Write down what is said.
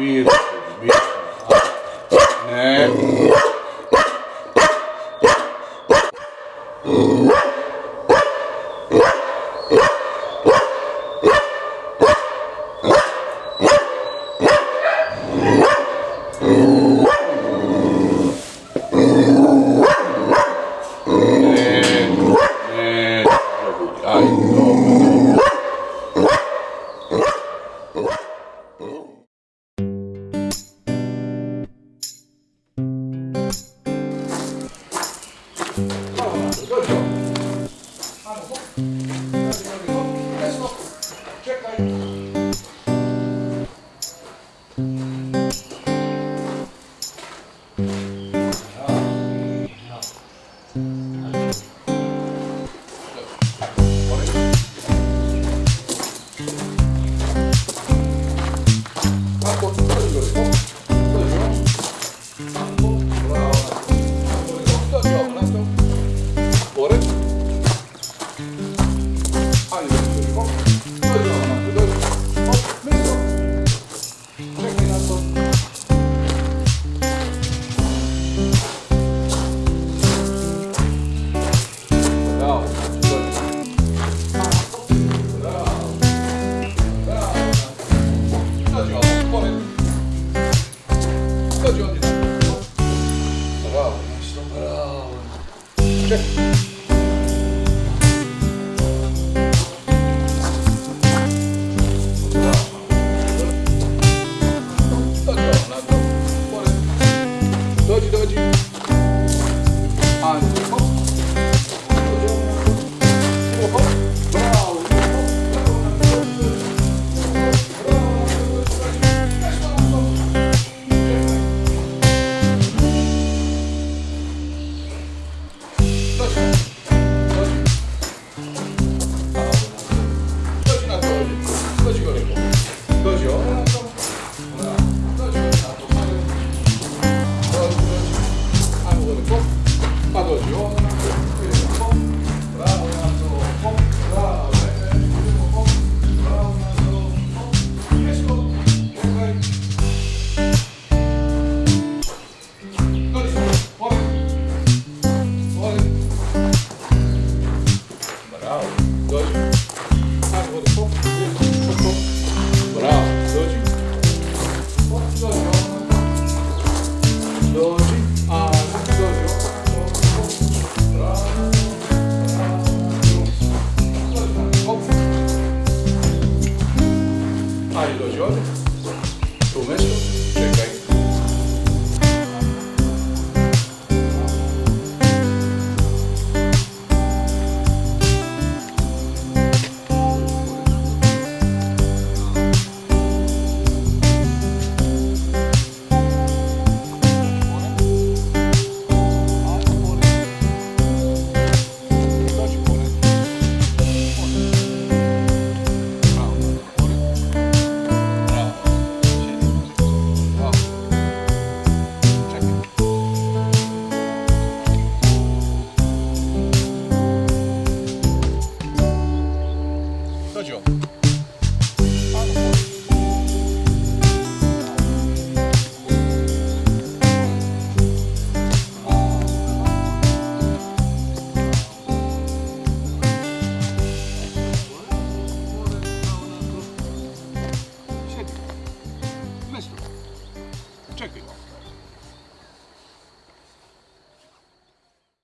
weird. Dodge, Bravo, you